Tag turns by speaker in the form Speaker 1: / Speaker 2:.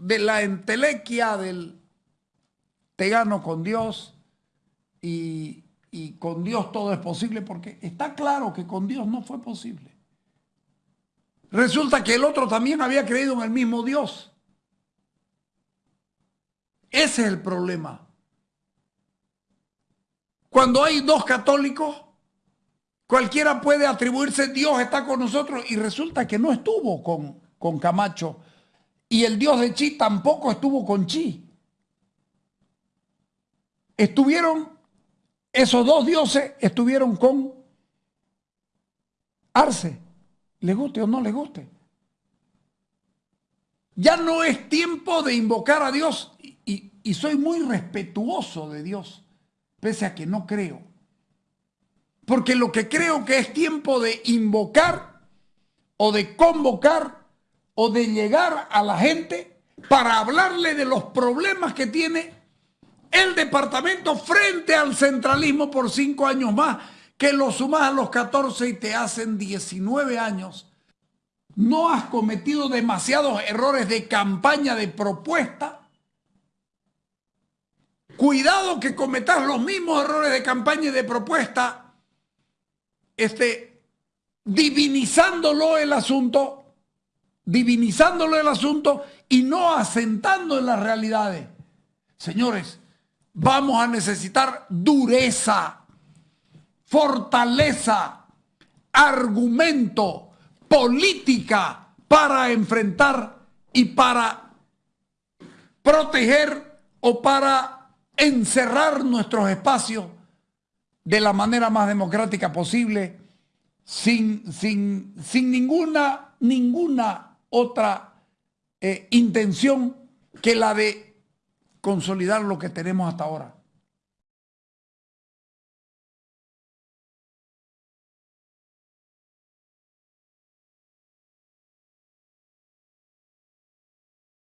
Speaker 1: de la entelequia del te gano con Dios y, y con Dios todo es posible, porque está claro que con Dios no fue posible. Resulta que el otro también había creído en el mismo Dios. Ese es el problema. Cuando hay dos católicos, cualquiera puede atribuirse Dios está con nosotros y resulta que no estuvo con, con Camacho. Y el Dios de Chi tampoco estuvo con Chi. Estuvieron, esos dos dioses estuvieron con Arce, le guste o no le guste. Ya no es tiempo de invocar a Dios y, y soy muy respetuoso de Dios pese a que no creo. Porque lo que creo que es tiempo de invocar o de convocar o de llegar a la gente para hablarle de los problemas que tiene el departamento frente al centralismo por cinco años más, que lo sumas a los 14 y te hacen 19 años. No has cometido demasiados errores de campaña, de propuesta, Cuidado que cometas los mismos errores de campaña y de propuesta, este, divinizándolo el asunto, divinizándolo el asunto y no asentando en las realidades. Señores, vamos a necesitar dureza, fortaleza, argumento, política para enfrentar y para proteger o para encerrar nuestros espacios de la manera más democrática posible, sin, sin, sin ninguna, ninguna otra eh, intención que la de consolidar lo que tenemos hasta ahora.